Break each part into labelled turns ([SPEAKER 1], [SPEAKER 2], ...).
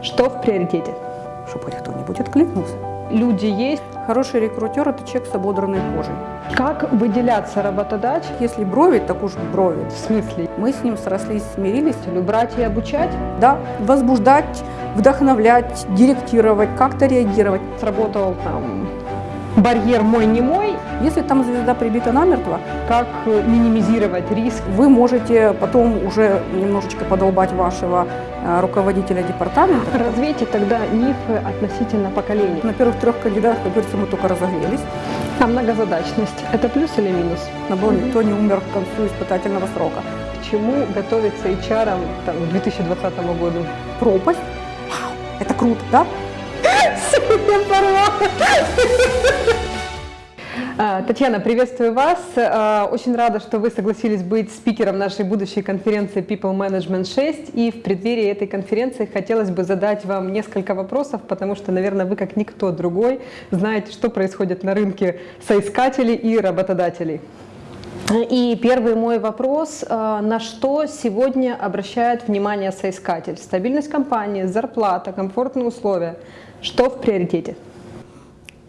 [SPEAKER 1] Что в приоритете?
[SPEAKER 2] Чтобы хоть кто-нибудь откликнулся.
[SPEAKER 1] Люди есть.
[SPEAKER 2] Хороший рекрутер – это человек с ободранной кожей.
[SPEAKER 1] Как выделяться работодатель?
[SPEAKER 2] Если брови, так уж брови.
[SPEAKER 1] В смысле?
[SPEAKER 2] Мы с ним срослись, смирились.
[SPEAKER 1] Брать и обучать?
[SPEAKER 2] Да, возбуждать, вдохновлять, директировать, как-то реагировать.
[SPEAKER 1] Сработал там барьер мой не мой.
[SPEAKER 2] Если там звезда прибита намертво,
[SPEAKER 1] как минимизировать риск?
[SPEAKER 2] Вы можете потом уже немножечко подолбать вашего э, руководителя департамента.
[SPEAKER 1] Развейте тогда мифы относительно поколений.
[SPEAKER 2] На первых трех кандидатах, как говорится, мы только разогрелись.
[SPEAKER 1] А многозадачность – это плюс или минус?
[SPEAKER 2] Набор никто не умер к концу испытательного срока.
[SPEAKER 1] К чему готовиться HR там, к 2020 году?
[SPEAKER 2] Пропасть. Вау, это круто, да?
[SPEAKER 1] А, Татьяна, приветствую вас. А, очень рада, что вы согласились быть спикером нашей будущей конференции People Management 6. И в преддверии этой конференции хотелось бы задать вам несколько вопросов, потому что, наверное, вы как никто другой знаете, что происходит на рынке соискателей и работодателей. И первый мой вопрос, а, на что сегодня обращает внимание соискатель? Стабильность компании, зарплата, комфортные условия. Что в приоритете?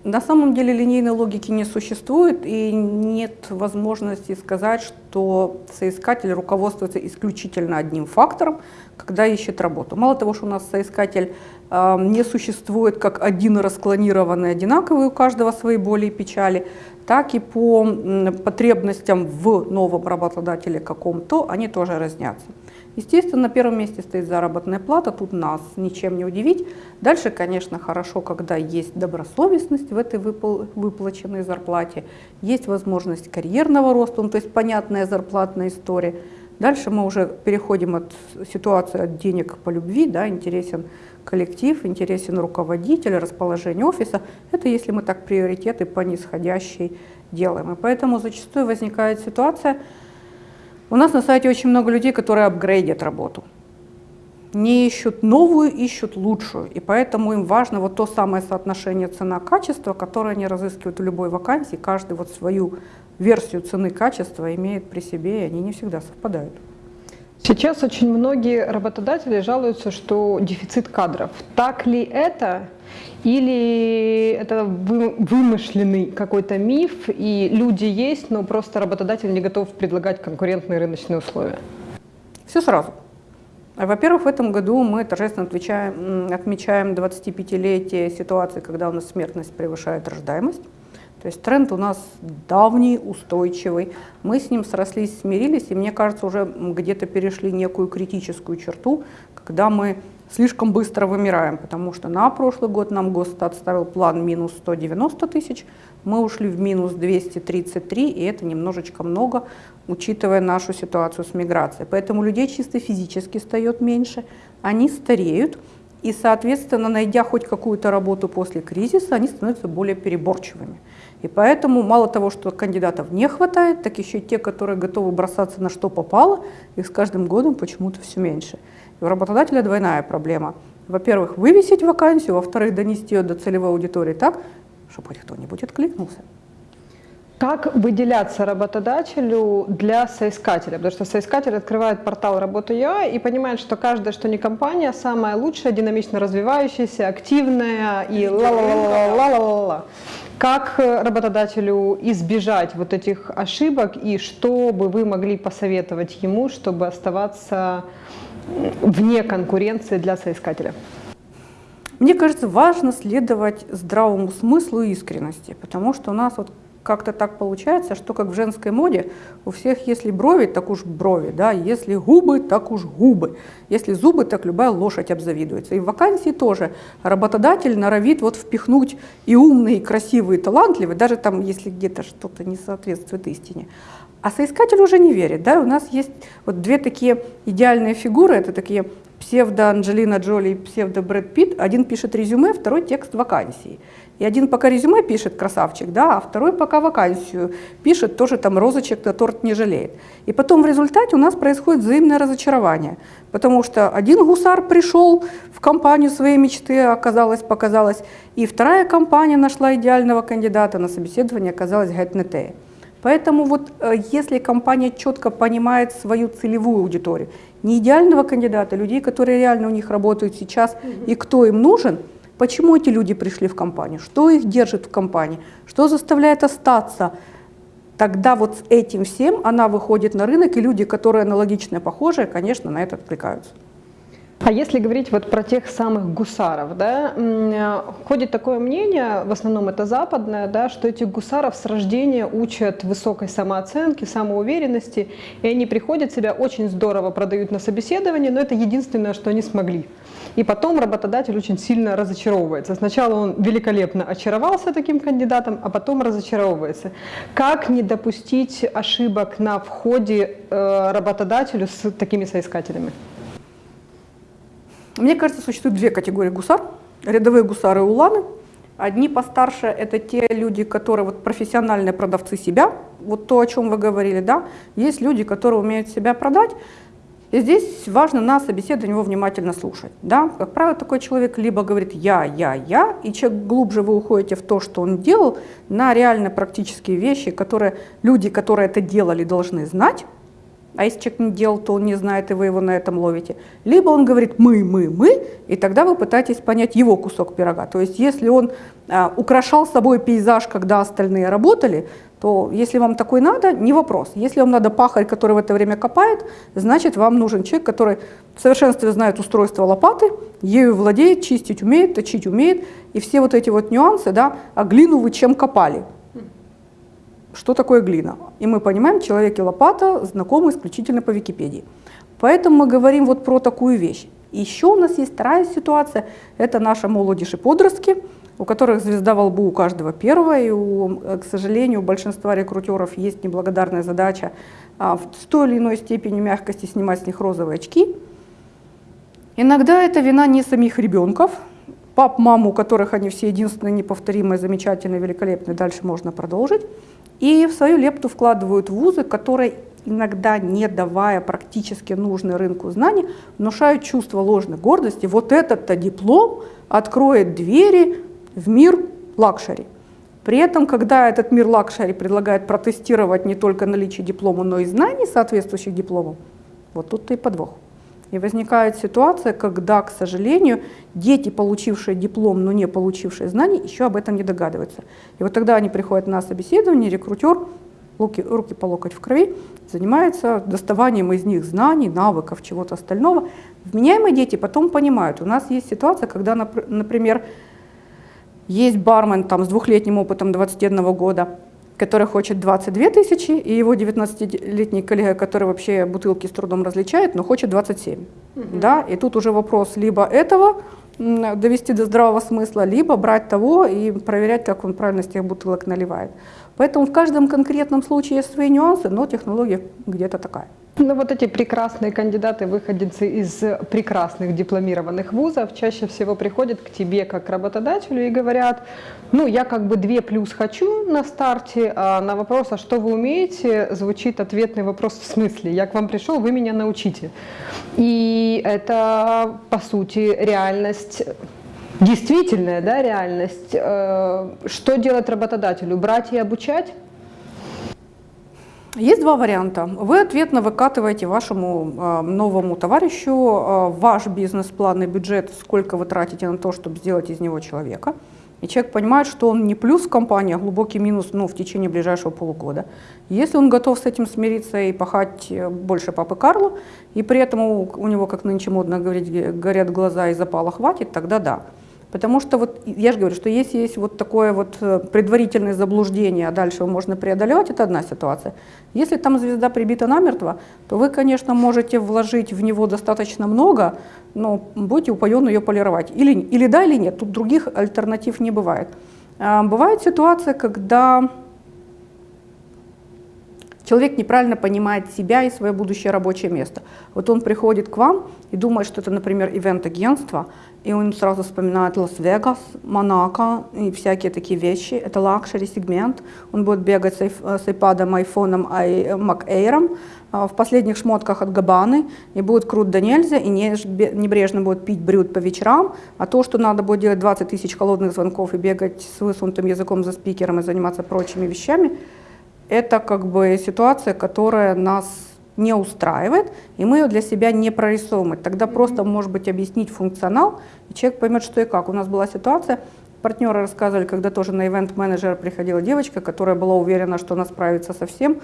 [SPEAKER 2] На самом деле линейной логики не существует и нет возможности сказать, что соискатель руководствуется исключительно одним фактором, когда ищет работу. Мало того, что у нас соискатель э, не существует как один расклонированный, одинаковый, у каждого свои боли и печали, так и по потребностям в новом работодателе каком-то они тоже разнятся. Естественно, на первом месте стоит заработная плата, тут нас ничем не удивить. Дальше, конечно, хорошо, когда есть добросовестность в этой выпл выплаченной зарплате, есть возможность карьерного роста, ну, то есть понятная зарплатная история. Дальше мы уже переходим от ситуации от денег по любви, да, интересен коллектив, интересен руководитель, расположение офиса. Это если мы так приоритеты по нисходящей делаем. И поэтому зачастую возникает ситуация, у нас на сайте очень много людей, которые апгрейдят работу. Не ищут новую, ищут лучшую. И поэтому им важно вот то самое соотношение цена-качество, которое они разыскивают в любой вакансии. Каждый вот свою версию цены-качества имеет при себе, и они не всегда совпадают.
[SPEAKER 1] Сейчас очень многие работодатели жалуются, что дефицит кадров. Так ли это? Или это вымышленный какой-то миф, и люди есть, но просто работодатель не готов предлагать конкурентные рыночные условия?
[SPEAKER 2] Все сразу. Во-первых, в этом году мы торжественно отвечаем, отмечаем 25-летие ситуации, когда у нас смертность превышает рождаемость. То есть тренд у нас давний, устойчивый. Мы с ним срослись, смирились, и мне кажется, уже где-то перешли некую критическую черту, когда мы слишком быстро вымираем, потому что на прошлый год нам Госстат ставил план минус 190 тысяч, мы ушли в минус 233, и это немножечко много, учитывая нашу ситуацию с миграцией. Поэтому людей чисто физически стает меньше, они стареют, и, соответственно, найдя хоть какую-то работу после кризиса, они становятся более переборчивыми. И поэтому мало того, что кандидатов не хватает, так еще и те, которые готовы бросаться на что попало, их с каждым годом почему-то все меньше. И у работодателя двойная проблема. Во-первых, вывесить вакансию, во-вторых, донести ее до целевой аудитории так, чтобы хоть кто-нибудь откликнулся.
[SPEAKER 1] Как выделяться работодателю для соискателя? Потому что соискатель открывает портал «Работа.ua» и понимает, что каждая, что не компания, самая лучшая, динамично развивающаяся, активная и ла-ла-ла-ла-ла-ла-ла. Как работодателю избежать вот этих ошибок и что бы вы могли посоветовать ему, чтобы оставаться вне конкуренции для соискателя?
[SPEAKER 2] Мне кажется, важно следовать здравому смыслу и искренности, потому что у нас вот как-то так получается, что как в женской моде, у всех если брови, так уж брови, да, если губы, так уж губы, если зубы, так любая лошадь обзавидуется. И в вакансии тоже работодатель норовит вот впихнуть и умный, и красивый, и талантливый, даже там, если где-то что-то не соответствует истине. А соискатель уже не верит. Да? У нас есть вот две такие идеальные фигуры, это такие псевдо-Анджелина Джоли и псевдо-Брэд Питт. Один пишет резюме, второй текст вакансии. И один пока резюме пишет, красавчик, да, а второй пока вакансию пишет, тоже там розочек на торт не жалеет. И потом в результате у нас происходит взаимное разочарование, потому что один гусар пришел в компанию своей мечты, оказалось, показалось, и вторая компания нашла идеального кандидата, на собеседование оказалось гетнетея. Поэтому вот э, если компания четко понимает свою целевую аудиторию не идеального кандидата, людей, которые реально у них работают сейчас и кто им нужен, почему эти люди пришли в компанию, что их держит в компании, что заставляет остаться, тогда вот с этим всем она выходит на рынок, и люди, которые аналогичные, похожие, конечно, на это откликаются.
[SPEAKER 1] А если говорить вот про тех самых гусаров, да, э, ходит такое мнение, в основном это западное, да, что этих гусаров с рождения учат высокой самооценке, самоуверенности, и они приходят себя очень здорово продают на собеседовании, но это единственное, что они смогли. И потом работодатель очень сильно разочаровывается. Сначала он великолепно очаровался таким кандидатом, а потом разочаровывается. Как не допустить ошибок на входе э, работодателю с такими соискателями?
[SPEAKER 2] Мне кажется, существует две категории гусар. Рядовые гусары и уланы. Одни постарше – это те люди, которые вот профессиональные продавцы себя, вот то, о чем вы говорили, да. Есть люди, которые умеют себя продать, и здесь важно на собеседовании его внимательно слушать. Да? Как правило, такой человек либо говорит «я, я, я», и чем глубже вы уходите в то, что он делал, на реально практические вещи, которые люди, которые это делали, должны знать, а если человек не делал, то он не знает, и вы его на этом ловите. Либо он говорит «мы, мы, мы», и тогда вы пытаетесь понять его кусок пирога. То есть если он а, украшал собой пейзаж, когда остальные работали, то если вам такой надо, не вопрос. Если вам надо пахарь, который в это время копает, значит вам нужен человек, который в совершенстве знает устройство лопаты, ею владеет, чистить умеет, точить умеет, и все вот эти вот нюансы, да, а глину вы чем копали? что такое глина. И мы понимаем, человек и лопата знакомы исключительно по Википедии. Поэтому мы говорим вот про такую вещь. Еще у нас есть вторая ситуация, это наши молодежь и подростки, у которых звезда во лбу у каждого первого, и, у, к сожалению, у большинства рекрутеров есть неблагодарная задача а, в той или иной степени мягкости снимать с них розовые очки. Иногда это вина не самих ребенков, пап, маму, у которых они все единственные, неповторимые, замечательные, великолепные, дальше можно продолжить. И в свою лепту вкладывают вузы, которые иногда не давая практически нужный рынку знаний, внушают чувство ложной гордости. Вот этот-то диплом откроет двери в мир luxury. При этом, когда этот мир luxury предлагает протестировать не только наличие диплома, но и знаний, соответствующих дипломам, вот тут-то и подвох. И возникает ситуация, когда, к сожалению, дети, получившие диплом, но не получившие знаний, еще об этом не догадываются. И вот тогда они приходят на собеседование, рекрутер, руки, руки по локоть в крови, занимается доставанием из них знаний, навыков, чего-то остального. Вменяемые дети потом понимают. У нас есть ситуация, когда, например, есть бармен там, с двухлетним опытом 21 года, который хочет 22 тысячи, и его 19-летний коллега, который вообще бутылки с трудом различает, но хочет 27. Угу. Да? И тут уже вопрос либо этого довести до здравого смысла, либо брать того и проверять, как он правильно с тех бутылок наливает. Поэтому в каждом конкретном случае есть свои нюансы, но технология где-то такая.
[SPEAKER 1] Ну вот эти прекрасные кандидаты, выходцы из прекрасных дипломированных вузов, чаще всего приходят к тебе как работодателю и говорят, ну я как бы две плюс хочу на старте, а на вопрос, а что вы умеете, звучит ответный вопрос в смысле, я к вам пришел, вы меня научите. И это по сути реальность действительная да, реальность. Э, что делать работодателю? Брать и обучать?
[SPEAKER 2] Есть два варианта. Вы ответно выкатываете вашему э, новому товарищу э, ваш бизнес-план и бюджет, сколько вы тратите на то, чтобы сделать из него человека. И человек понимает, что он не плюс в компании, а глубокий минус ну, в течение ближайшего полугода. Если он готов с этим смириться и пахать э, больше папы Карлу, и при этом у, у него, как нынче модно говорить, горят глаза и запала хватит, тогда да. Потому что вот я же говорю, что если есть вот такое вот э, предварительное заблуждение, а дальше его можно преодолевать, это одна ситуация. Если там звезда прибита намертво, то вы, конечно, можете вложить в него достаточно много, но будете упоенно ее полировать. Или, или да, или нет, тут других альтернатив не бывает. А, бывает ситуация, когда человек неправильно понимает себя и свое будущее рабочее место. Вот он приходит к вам и думает, что это, например, event-агентство, и он сразу вспоминает Лас-Вегас, Монако и всякие такие вещи. Это luxury сегмент. Он будет бегать с, с iPad, айфоном, Mac Air в последних шмотках от Габаны, и будет крут до нельзя, и небрежно будет пить брют по вечерам, а то, что надо будет делать 20 тысяч холодных звонков и бегать с высунутым языком за спикером и заниматься прочими вещами, это как бы ситуация, которая нас не устраивает, и мы ее для себя не прорисовываем. Тогда просто, может быть, объяснить функционал, и человек поймет, что и как. У нас была ситуация, партнеры рассказывали, когда тоже на ивент-менеджера приходила девочка, которая была уверена, что она справится со всем.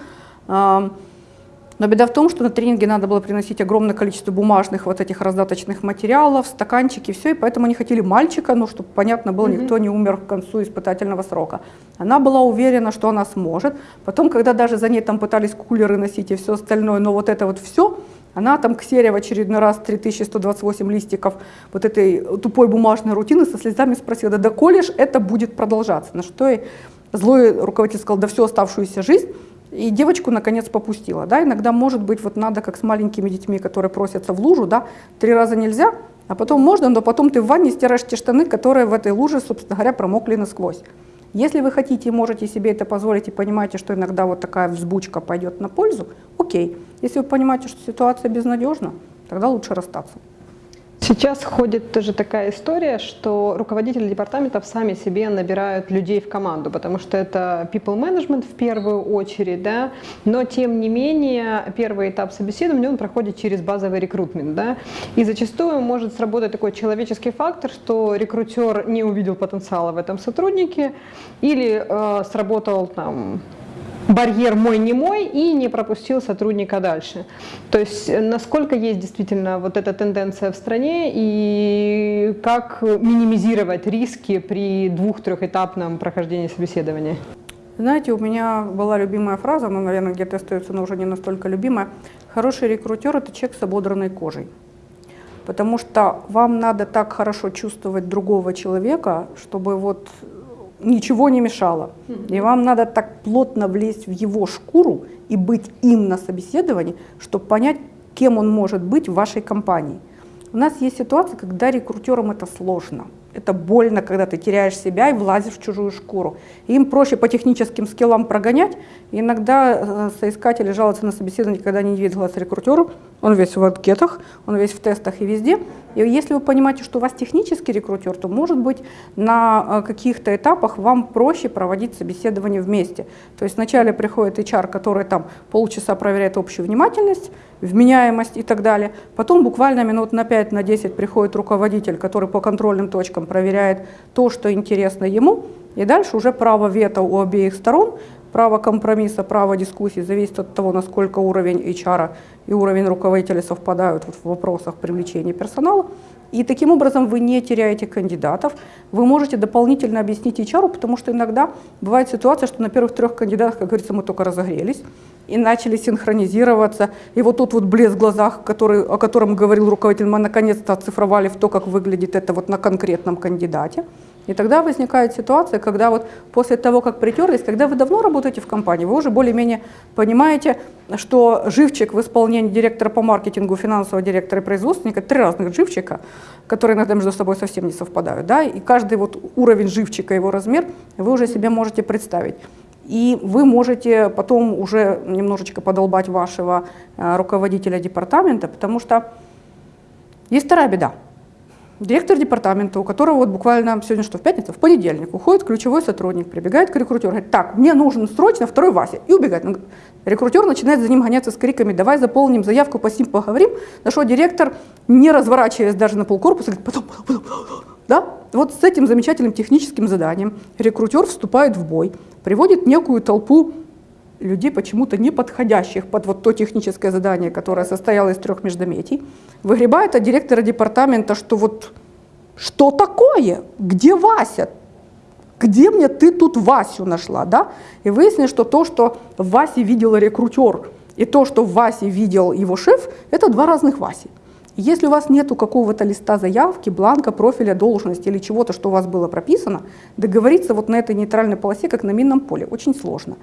[SPEAKER 2] Но беда в том, что на тренинге надо было приносить огромное количество бумажных вот этих раздаточных материалов, стаканчики, все, и поэтому они хотели мальчика, ну, чтобы понятно было, никто не умер к концу испытательного срока. Она была уверена, что она сможет. Потом, когда даже за ней там пытались кулеры носить и все остальное, но вот это вот все, она там ксерия в очередной раз 3128 листиков вот этой тупой бумажной рутины со слезами спросила, да доколе ж это будет продолжаться? На что и злой руководитель сказал, да всю оставшуюся жизнь и девочку, наконец, попустила. Да? Иногда, может быть, вот надо, как с маленькими детьми, которые просятся в лужу, да? три раза нельзя, а потом можно, но потом ты в ванне стираешь те штаны, которые в этой луже, собственно говоря, промокли насквозь. Если вы хотите и можете себе это позволить и понимаете, что иногда вот такая взбучка пойдет на пользу, окей. Если вы понимаете, что ситуация безнадежна, тогда лучше расстаться.
[SPEAKER 1] Сейчас ходит тоже такая история, что руководители департаментов сами себе набирают людей в команду, потому что это people management в первую очередь, да, но тем не менее первый этап собеседования, он проходит через базовый рекрутмент, да, и зачастую может сработать такой человеческий фактор, что рекрутер не увидел потенциала в этом сотруднике или э, сработал там барьер мой не мой и не пропустил сотрудника дальше. То есть э, насколько есть действительно вот эта тенденция в стране и как минимизировать риски при двух-трехэтапном прохождении собеседования?
[SPEAKER 2] Знаете, у меня была любимая фраза, но, наверное, где-то остается, но уже не настолько любимая. Хороший рекрутер – это человек с ободранной кожей. Потому что вам надо так хорошо чувствовать другого человека, чтобы вот ничего не мешало. И вам надо так плотно влезть в его шкуру и быть им на собеседовании, чтобы понять, кем он может быть в вашей компании. У нас есть ситуация, когда рекрутерам это сложно. Это больно, когда ты теряешь себя и влазишь в чужую шкуру. им проще по техническим скиллам прогонять. И иногда э, соискатели жалуются на собеседование, когда они не видят глаз рекрутеру. Он весь в анкетах, он весь в тестах и везде. И если вы понимаете, что у вас технический рекрутер, то, может быть, на э, каких-то этапах вам проще проводить собеседование вместе. То есть вначале приходит HR, который там полчаса проверяет общую внимательность, вменяемость и так далее. Потом буквально минут на 5-10 на 10 приходит руководитель, который по контрольным точкам проверяет то, что интересно ему. И дальше уже право вето у обеих сторон, право компромисса, право дискуссии зависит от того, насколько уровень HR и уровень руководителя совпадают в вопросах привлечения персонала. И таким образом вы не теряете кандидатов, вы можете дополнительно объяснить HR, потому что иногда бывает ситуация, что на первых трех кандидатах, как говорится, мы только разогрелись и начали синхронизироваться. И вот тут вот блеск в глазах, который, о котором говорил руководитель, мы наконец-то оцифровали в то, как выглядит это вот на конкретном кандидате. И тогда возникает ситуация, когда вот после того, как притерлись, когда вы давно работаете в компании, вы уже более-менее понимаете, что живчик в исполнении директора по маркетингу, финансового директора и производственника, три разных живчика, которые иногда между собой совсем не совпадают, да, и каждый вот уровень живчика, его размер, вы уже себе можете представить. И вы можете потом уже немножечко подолбать вашего э, руководителя департамента, потому что есть вторая беда – Директор департамента, у которого вот буквально сегодня что, в пятницу, в понедельник, уходит ключевой сотрудник, прибегает к рекрутеру, говорит, так, мне нужен срочно второй Вася, и убегает. Рекрутер начинает за ним гоняться с криками, давай заполним заявку, по сим поговорим, на что директор, не разворачиваясь даже на полкорпуса, говорит, потом, потом, потом, да? Вот с этим замечательным техническим заданием рекрутер вступает в бой, приводит некую толпу людей, почему-то не подходящих под вот то техническое задание, которое состояло из трех междометий, выгребает от директора департамента, что вот что такое, где Вася, где мне ты тут Васю нашла, да? И выяснилось, что то, что в Васе видел рекрутер, и то, что в Васе видел его шеф, это два разных Васи. Если у вас нет какого-то листа заявки, бланка, профиля, должности или чего-то, что у вас было прописано, договориться вот на этой нейтральной полосе, как на минном поле, очень сложно.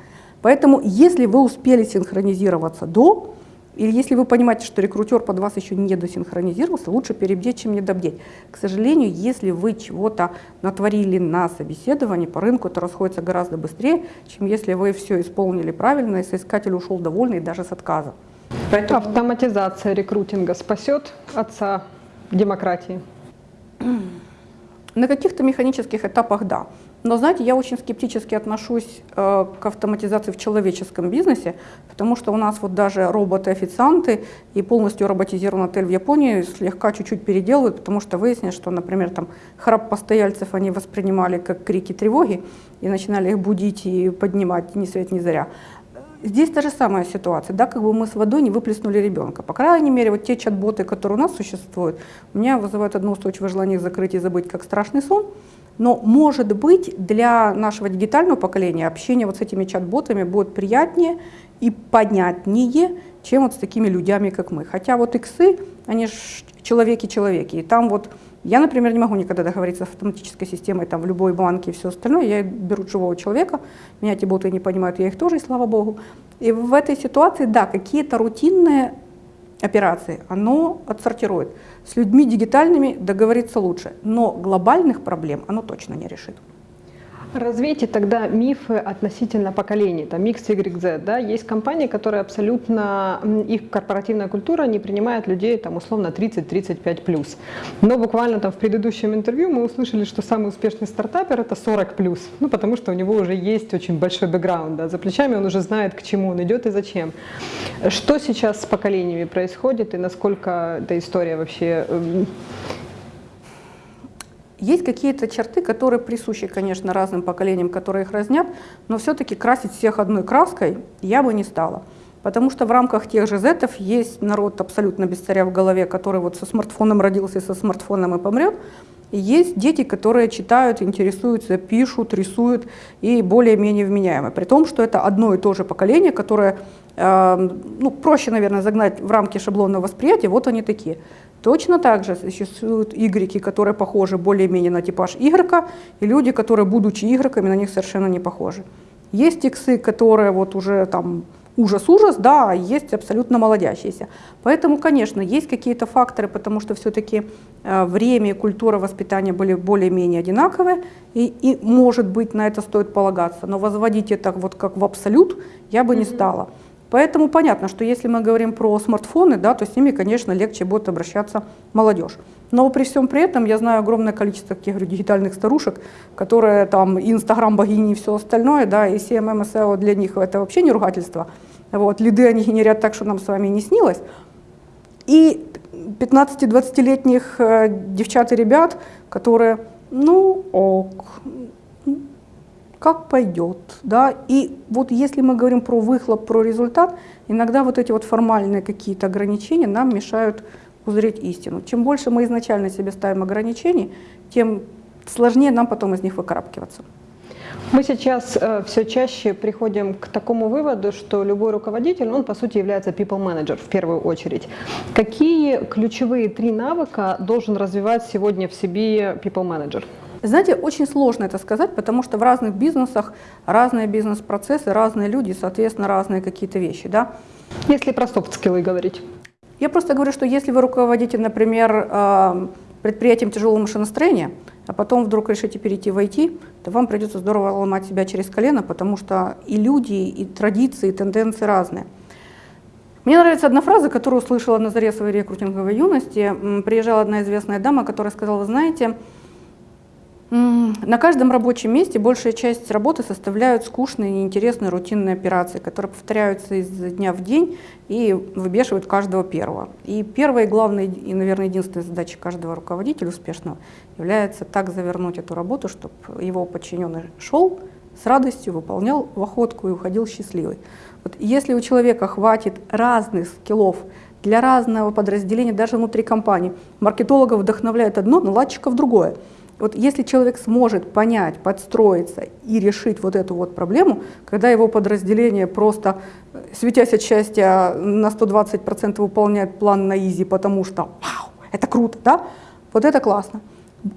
[SPEAKER 2] Поэтому, если вы успели синхронизироваться до, или если вы понимаете, что рекрутер под вас еще не досинхронизировался, лучше перебдеть, чем недобдеть. К сожалению, если вы чего-то натворили на собеседовании, по рынку это расходится гораздо быстрее, чем если вы все исполнили правильно, и соискатель ушел довольный даже с отказа.
[SPEAKER 1] Поэтому... Автоматизация рекрутинга спасет отца демократии?
[SPEAKER 2] На каких-то механических этапах да. Но, знаете, я очень скептически отношусь э, к автоматизации в человеческом бизнесе, потому что у нас вот даже роботы-официанты и полностью роботизированный отель в Японии слегка чуть-чуть переделывают, потому что выяснилось, что, например, там храп постояльцев они воспринимали как крики тревоги и начинали их будить и поднимать ни свет ни заря. Здесь та же самая ситуация, да, как бы мы с водой не выплеснули ребенка. По крайней мере, вот те чат-боты, которые у нас существуют, у меня вызывают одно устойчивое желание закрыть и забыть, как страшный сон. Но, может быть, для нашего дигитального поколения общение вот с этими чат-ботами будет приятнее и понятнее, чем вот с такими людьми, как мы. Хотя вот иксы, они же человеки-человеки, и там вот я, например, не могу никогда договориться с автоматической системой там, в любой банке и все остальное. Я беру живого человека, меня эти боты не понимают, я их тоже, и слава богу. И в этой ситуации, да, какие-то рутинные операции, оно отсортирует. С людьми дигитальными договориться лучше, но глобальных проблем оно точно не решит.
[SPEAKER 1] Развейте тогда мифы относительно поколений, там X, Y, Z, да, есть компании, которые абсолютно, их корпоративная культура не принимает людей там условно 30-35 плюс. Но буквально там в предыдущем интервью мы услышали, что самый успешный стартапер это 40 плюс, ну потому что у него уже есть очень большой бэкграунд, да, за плечами он уже знает, к чему он идет и зачем. Что сейчас с поколениями происходит и насколько эта история вообще эм,
[SPEAKER 2] есть какие-то черты, которые присущи, конечно, разным поколениям, которые их разнят, но все-таки красить всех одной краской я бы не стала. Потому что в рамках тех же зетов есть народ абсолютно без царя в голове, который вот со смартфоном родился и со смартфоном и помрет. И есть дети, которые читают, интересуются, пишут, рисуют и более-менее вменяемы. При том, что это одно и то же поколение, которое, ну, проще, наверное, загнать в рамки шаблонного восприятия, вот они такие. Точно так же существуют игреки, которые похожи более-менее на типаж игрока, и люди, которые, будучи игроками, на них совершенно не похожи. Есть иксы, которые вот уже там ужас-ужас, да, а есть абсолютно молодящиеся. Поэтому, конечно, есть какие-то факторы, потому что все-таки э, время и культура воспитания были более-менее одинаковые, и, и, может быть, на это стоит полагаться. Но возводить это вот как в абсолют я бы mm-hmm. не стала. Поэтому понятно, что если мы говорим про смартфоны, да, то с ними, конечно, легче будет обращаться молодежь. Но при всем при этом я знаю огромное количество таких говорю, дигитальных старушек, которые там Инстаграм богини и все остальное, да, и CMM SEO для них это вообще не ругательство. Вот, лиды они генерят так, что нам с вами не снилось. И 15-20-летних э, девчат и ребят, которые, ну ок, как пойдет. Да? И вот если мы говорим про выхлоп, про результат, иногда вот эти вот формальные какие-то ограничения нам мешают узреть истину. Чем больше мы изначально себе ставим ограничений, тем сложнее нам потом из них выкарабкиваться.
[SPEAKER 1] Мы сейчас э, все чаще приходим к такому выводу, что любой руководитель, он по сути является people manager в первую очередь. Какие ключевые три навыка должен развивать сегодня в себе people manager?
[SPEAKER 2] Знаете, очень сложно это сказать, потому что в разных бизнесах разные бизнес-процессы, разные люди, соответственно, разные какие-то вещи. Да?
[SPEAKER 1] Если про софт-скиллы говорить.
[SPEAKER 2] Я просто говорю, что если вы руководите, например, э, предприятием тяжелого машиностроения, а потом вдруг решите перейти в IT, то вам придется здорово ломать себя через колено, потому что и люди, и традиции, и тенденции разные. Мне нравится одна фраза, которую услышала на заре своей рекрутинговой юности. Приезжала одна известная дама, которая сказала, вы знаете, на каждом рабочем месте большая часть работы составляют скучные, неинтересные, рутинные операции, которые повторяются из дня в день и выбешивают каждого первого. И первая, главная и, наверное, единственная задача каждого руководителя успешного является так завернуть эту работу, чтобы его подчиненный шел с радостью, выполнял в охотку и уходил счастливый. Вот если у человека хватит разных скиллов для разного подразделения, даже внутри компании, маркетологов вдохновляет одно, наладчиков другое – вот если человек сможет понять, подстроиться и решить вот эту вот проблему, когда его подразделение просто, э, светясь от счастья, на 120% выполняет план на изи, потому что вау, это круто, да? Вот это классно.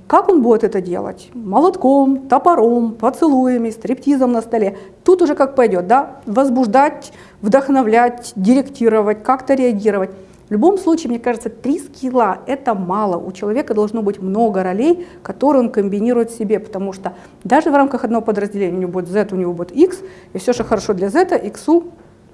[SPEAKER 2] Как он будет это делать? Молотком, топором, поцелуями, стриптизом на столе. Тут уже как пойдет, да? Возбуждать, вдохновлять, директировать, как-то реагировать. В любом случае, мне кажется, три скилла – это мало. У человека должно быть много ролей, которые он комбинирует в себе, потому что даже в рамках одного подразделения у него будет Z, у него будет X, и все, что хорошо для Z, X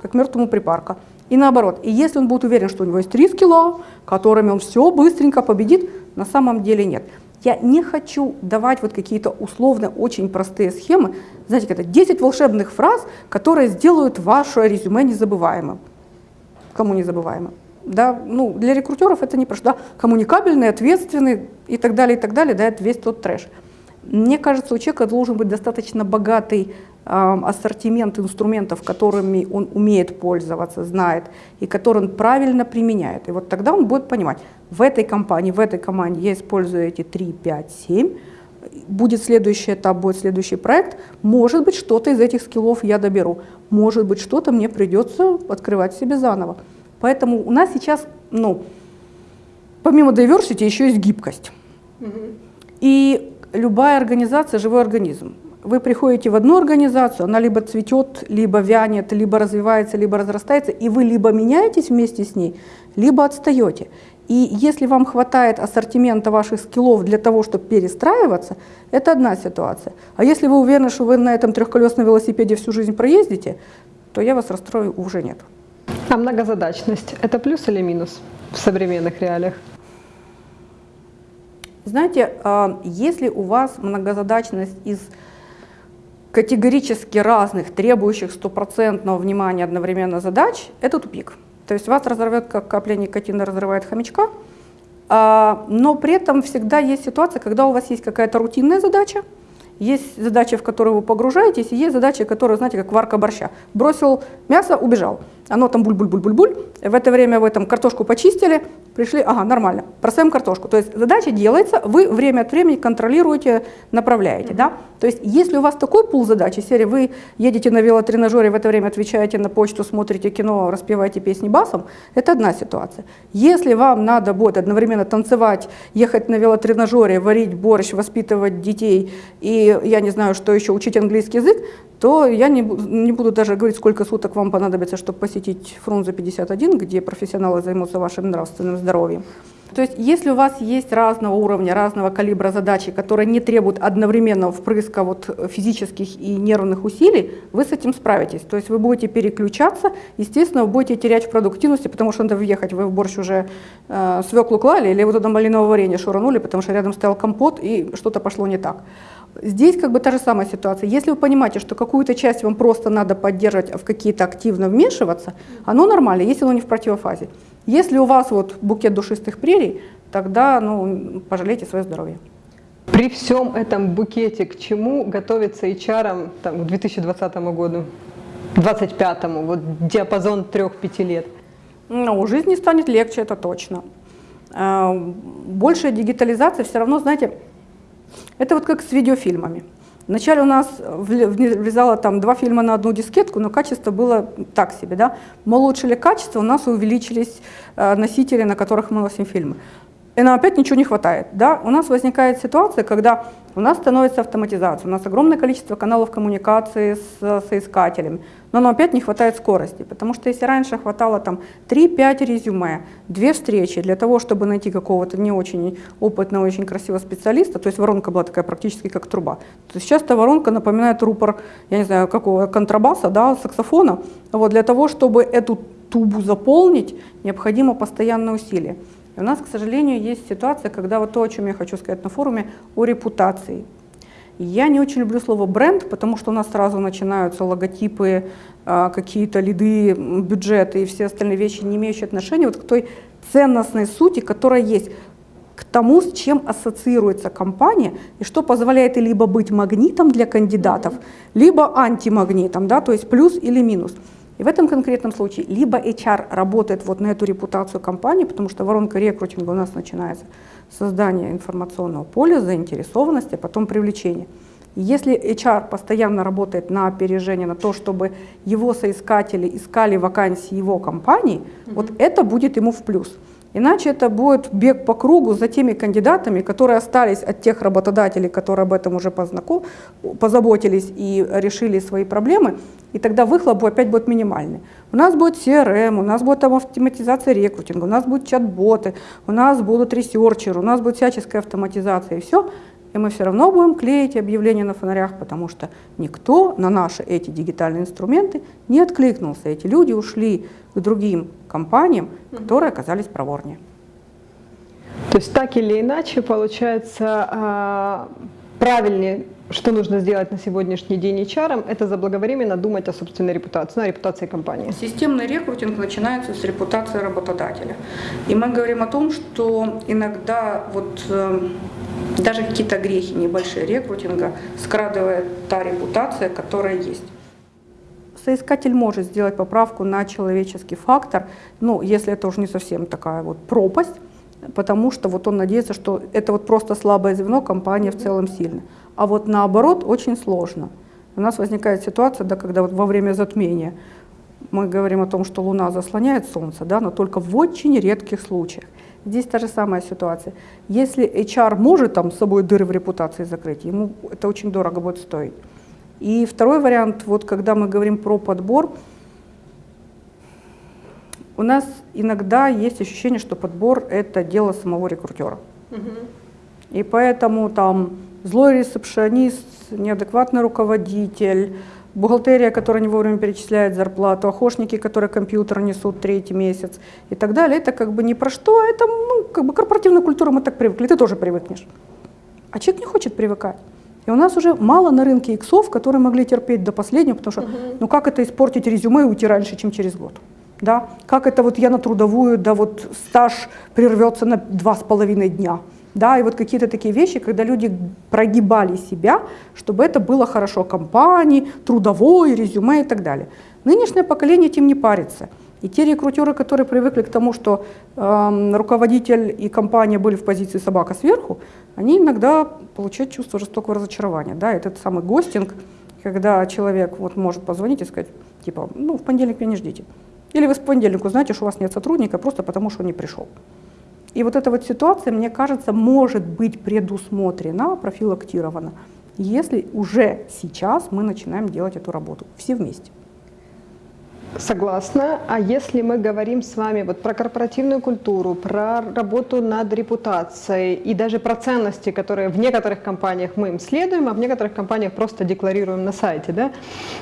[SPEAKER 2] как мертвому припарка. И наоборот. И если он будет уверен, что у него есть три скилла, которыми он все быстренько победит, на самом деле нет. Я не хочу давать вот какие-то условно очень простые схемы, знаете, это 10 волшебных фраз, которые сделают ваше резюме незабываемым. Кому незабываемым? Да, ну, для рекрутеров это не просто, да, коммуникабельный, ответственный и так далее, и так далее, да, это весь тот трэш. Мне кажется, у человека должен быть достаточно богатый э, ассортимент инструментов, которыми он умеет пользоваться, знает, и которые он правильно применяет. И вот тогда он будет понимать, в этой компании, в этой команде я использую эти 3, 5, 7, будет следующий этап, будет следующий проект, может быть, что-то из этих скиллов я доберу, может быть, что-то мне придется открывать себе заново. Поэтому у нас сейчас, ну, помимо diversity, еще есть гибкость. Угу. И любая организация – живой организм. Вы приходите в одну организацию, она либо цветет, либо вянет, либо развивается, либо разрастается, и вы либо меняетесь вместе с ней, либо отстаете. И если вам хватает ассортимента ваших скиллов для того, чтобы перестраиваться, это одна ситуация. А если вы уверены, что вы на этом трехколесном велосипеде всю жизнь проездите, то я вас расстрою уже нет.
[SPEAKER 1] А многозадачность – это плюс или минус в современных реалиях?
[SPEAKER 2] Знаете, а, если у вас многозадачность из категорически разных, требующих стопроцентного внимания одновременно задач, это тупик. То есть вас разорвет, как капля никотина разрывает хомячка, а, но при этом всегда есть ситуация, когда у вас есть какая-то рутинная задача, есть задачи, в которые вы погружаетесь, и есть задачи, которые, знаете, как варка борща. Бросил мясо, убежал. Оно там буль-буль-буль-буль-буль. В это время вы там картошку почистили, пришли, ага, нормально, бросаем картошку. То есть задача делается, вы время от времени контролируете, направляете. Да? То есть если у вас такой пул задачи, серии вы едете на велотренажере, в это время отвечаете на почту, смотрите кино, распеваете песни басом, это одна ситуация. Если вам надо будет одновременно танцевать, ехать на велотренажере, варить борщ, воспитывать детей и, я не знаю, что еще, учить английский язык, то я не, не буду даже говорить, сколько суток вам понадобится, чтобы посетить Фрунзе 51, где профессионалы займутся вашим нравственным здоровьем. То есть если у вас есть разного уровня, разного калибра задачи, которые не требуют одновременного впрыска вот физических и нервных усилий, вы с этим справитесь. То есть вы будете переключаться, естественно, вы будете терять в продуктивности, потому что надо въехать, вы в борщ уже э, свеклу клали или вы туда малиновое варенье шуранули, потому что рядом стоял компот и что-то пошло не так. Здесь как бы та же самая ситуация. Если вы понимаете, что какую-то часть вам просто надо поддерживать, а в какие-то активно вмешиваться, оно нормально, если оно не в противофазе. Если у вас вот букет душистых прерий, тогда ну, пожалейте свое здоровье.
[SPEAKER 1] При всем этом букете к чему готовиться HR там, к 2020 году, 2025, вот диапазон 3-5 лет?
[SPEAKER 2] Ну, жизнь станет легче, это точно. А, большая дигитализация все равно, знаете, это вот как с видеофильмами. Вначале у нас влезало там два фильма на одну дискетку, но качество было так себе. Да? Мы улучшили качество, у нас увеличились э, носители, на которых мы носим фильмы и нам опять ничего не хватает. Да? У нас возникает ситуация, когда у нас становится автоматизация, у нас огромное количество каналов коммуникации с соискателями, но нам опять не хватает скорости, потому что если раньше хватало там 3-5 резюме, две встречи для того, чтобы найти какого-то не очень опытного, очень красивого специалиста, то есть воронка была такая практически как труба, то сейчас эта воронка напоминает рупор, я не знаю, какого контрабаса, да, саксофона, вот для того, чтобы эту тубу заполнить, необходимо постоянное усилие. И у нас, к сожалению, есть ситуация, когда вот то, о чем я хочу сказать на форуме, о репутации. Я не очень люблю слово бренд, потому что у нас сразу начинаются логотипы, а, какие-то лиды, бюджеты и все остальные вещи, не имеющие отношения вот к той ценностной сути, которая есть, к тому, с чем ассоциируется компания и что позволяет либо быть магнитом для кандидатов, либо антимагнитом, да, то есть плюс или минус. И в этом конкретном случае либо HR работает вот на эту репутацию компании, потому что воронка рекрутинга у нас начинается с создания информационного поля, заинтересованности, а потом привлечения. Если HR постоянно работает на опережение, на то, чтобы его соискатели искали вакансии его компании, mm-hmm. вот это будет ему в плюс. Иначе это будет бег по кругу за теми кандидатами, которые остались от тех работодателей, которые об этом уже познаком... позаботились и решили свои проблемы, и тогда выхлоп опять будет минимальный. У нас будет CRM, у нас будет автоматизация рекрутинга, у нас будут чат-боты, у нас будут ресерчеры, у нас будет всяческая автоматизация, и все. И мы все равно будем клеить объявления на фонарях, потому что никто на наши эти дигитальные инструменты не откликнулся. Эти люди ушли к другим компаниям, которые оказались проворнее.
[SPEAKER 1] То есть так или иначе, получается, а, правильнее, что нужно сделать на сегодняшний день HR, это заблаговременно думать о собственной репутации, ну, о репутации компании.
[SPEAKER 2] Системный рекрутинг начинается с репутации работодателя. И мы говорим о том, что иногда вот э, даже какие-то грехи небольшие рекрутинга скрадывает та репутация, которая есть. Соискатель может сделать поправку на человеческий фактор, ну, если это уже не совсем такая вот пропасть, потому что вот он надеется, что это вот просто слабое звено, компания в целом сильная. А вот наоборот очень сложно. У нас возникает ситуация, да, когда вот во время затмения мы говорим о том, что Луна заслоняет Солнце, да, но только в очень редких случаях. Здесь та же самая ситуация. Если HR может там с собой дыры в репутации закрыть, ему это очень дорого будет стоить. И второй вариант, вот когда мы говорим про подбор, у нас иногда есть ощущение, что подбор – это дело самого рекрутера. Угу. И поэтому там злой ресепшионист, неадекватный руководитель, бухгалтерия, которая не вовремя перечисляет зарплату, охошники, которые компьютер несут третий месяц и так далее. Это как бы не про что, это ну, как бы корпоративная культура, мы так привыкли, ты тоже привыкнешь. А человек не хочет привыкать. И у нас уже мало на рынке иксов, которые могли терпеть до последнего, потому что угу. ну как это испортить резюме и уйти раньше, чем через год? Да? Как это вот я на трудовую, да вот стаж прервется на два с половиной дня? Да, и вот какие-то такие вещи, когда люди прогибали себя, чтобы это было хорошо компании, трудовой, резюме и так далее. Нынешнее поколение этим не парится. И те рекрутеры, которые привыкли к тому, что э, руководитель и компания были в позиции собака сверху, они иногда получают чувство жестокого разочарования. Да, этот самый гостинг, когда человек вот может позвонить и сказать, типа, ну, в понедельник меня не ждите. Или вы с понедельника узнаете, что у вас нет сотрудника просто потому, что он не пришел. И вот эта вот ситуация, мне кажется, может быть предусмотрена, профилактирована, если уже сейчас мы начинаем делать эту работу все вместе.
[SPEAKER 1] Согласна. А если мы говорим с вами вот про корпоративную культуру, про работу над репутацией и даже про ценности, которые в некоторых компаниях мы им следуем, а в некоторых компаниях просто декларируем на сайте, да?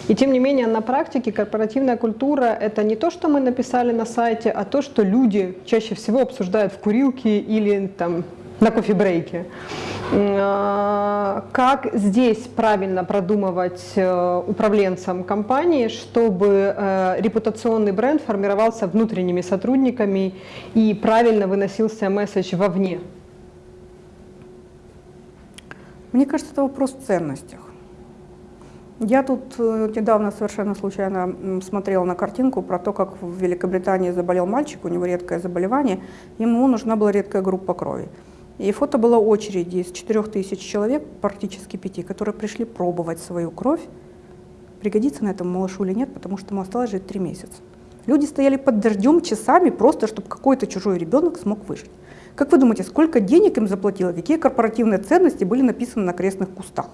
[SPEAKER 1] И тем не менее на практике корпоративная культура – это не то, что мы написали на сайте, а то, что люди чаще всего обсуждают в курилке или там на кофе-брейке. А, как здесь правильно продумывать э, управленцам компании, чтобы э, репутационный бренд формировался внутренними сотрудниками и правильно выносился месседж вовне?
[SPEAKER 2] Мне кажется, это вопрос в ценностях. Я тут э, недавно совершенно случайно смотрела на картинку про то, как в Великобритании заболел мальчик, у него редкое заболевание, ему нужна была редкая группа крови. И фото было очереди из 4000 человек, практически пяти, которые пришли пробовать свою кровь, пригодится на этом малышу или нет, потому что ему осталось жить три месяца. Люди стояли под дождем часами просто, чтобы какой-то чужой ребенок смог выжить. Как вы думаете, сколько денег им заплатило, какие корпоративные ценности были написаны на крестных кустах?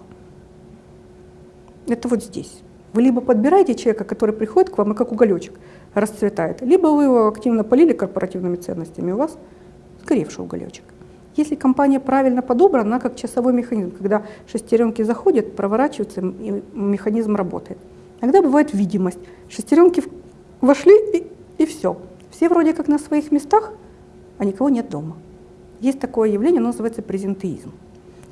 [SPEAKER 2] Это вот здесь. Вы либо подбираете человека, который приходит к вам и как уголечек расцветает, либо вы его активно полили корпоративными ценностями, у вас сгоревший уголечек. Если компания правильно подобрана, она как часовой механизм, когда шестеренки заходят, проворачиваются, и механизм работает. Иногда бывает видимость. Шестеренки вошли и, и все. Все вроде как на своих местах, а никого нет дома. Есть такое явление, оно называется презентеизм.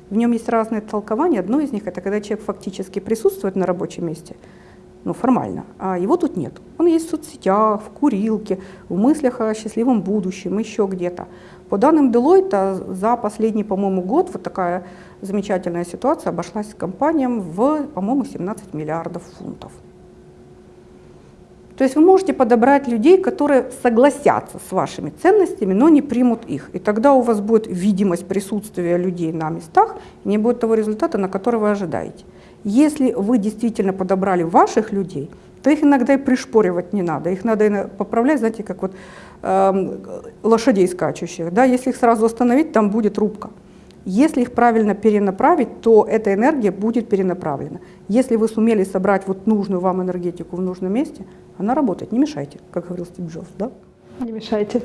[SPEAKER 2] В нем есть разные толкования. Одно из них – это когда человек фактически присутствует на рабочем месте, ну, формально, а его тут нет. Он есть в соцсетях, в курилке, в мыслях о счастливом будущем, еще где-то. По данным Deloitte, за последний, по-моему, год вот такая замечательная ситуация обошлась компаниям в, по-моему, 17 миллиардов фунтов. То есть вы можете подобрать людей, которые согласятся с вашими ценностями, но не примут их. И тогда у вас будет видимость присутствия людей на местах, и не будет того результата, на который вы ожидаете. Если вы действительно подобрали ваших людей, то их иногда и пришпоривать не надо. Их надо поправлять, знаете, как вот э, лошадей скачущих. Да? Если их сразу остановить, там будет рубка. Если их правильно перенаправить, то эта энергия будет перенаправлена. Если вы сумели собрать вот нужную вам энергетику в нужном месте, она работает. Не мешайте, как говорил Стив Джобс. Да?
[SPEAKER 1] Не мешайте.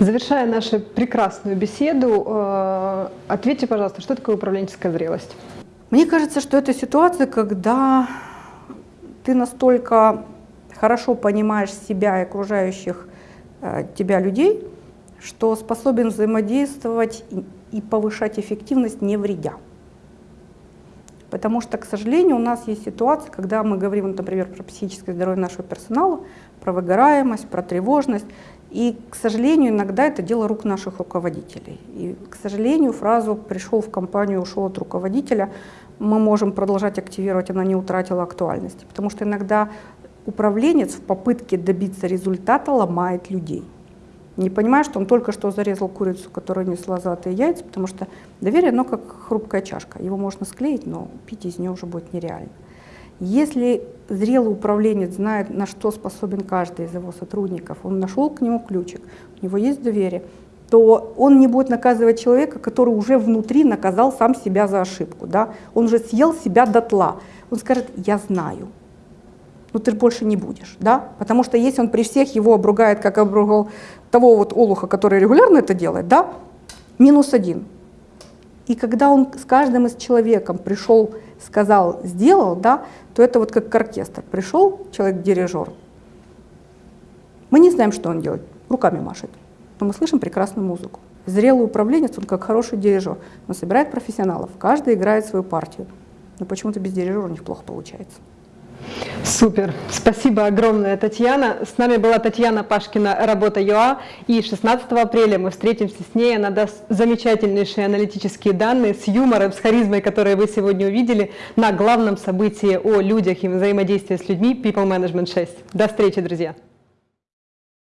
[SPEAKER 1] Завершая нашу прекрасную беседу, э, ответьте, пожалуйста, что такое управленческая зрелость?
[SPEAKER 2] Мне кажется, что это ситуация, когда ты настолько хорошо понимаешь себя и окружающих э, тебя людей, что способен взаимодействовать и и повышать эффективность, не вредя. Потому что, к сожалению, у нас есть ситуация, когда мы говорим, например, про психическое здоровье нашего персонала, про выгораемость, про тревожность. И, к сожалению, иногда это дело рук наших руководителей. И, к сожалению, фразу «пришел в компанию, ушел от руководителя» мы можем продолжать активировать, она не утратила актуальности. Потому что иногда управленец в попытке добиться результата ломает людей не понимая, что он только что зарезал курицу, которая несла золотые яйца, потому что доверие, оно как хрупкая чашка. Его можно склеить, но пить из нее уже будет нереально. Если зрелый управленец знает, на что способен каждый из его сотрудников, он нашел к нему ключик, у него есть доверие, то он не будет наказывать человека, который уже внутри наказал сам себя за ошибку. Да? Он уже съел себя дотла. Он скажет, я знаю, ну ты больше не будешь, да? Потому что если он при всех его обругает, как обругал того вот олуха, который регулярно это делает, да, минус один. И когда он с каждым из человеком пришел, сказал, сделал, да, то это вот как оркестр. Пришел человек-дирижер, мы не знаем, что он делает, руками машет, но мы слышим прекрасную музыку. Зрелый управленец, он как хороший дирижер, он собирает профессионалов, каждый играет свою партию, но почему-то без дирижера у них плохо получается.
[SPEAKER 1] Супер. Спасибо огромное, Татьяна. С нами была Татьяна Пашкина, Работа ЮА. И 16 апреля мы встретимся с ней. Она даст замечательнейшие аналитические данные с юмором, с харизмой, которые вы сегодня увидели на главном событии о людях и взаимодействии с людьми People Management 6. До встречи, друзья.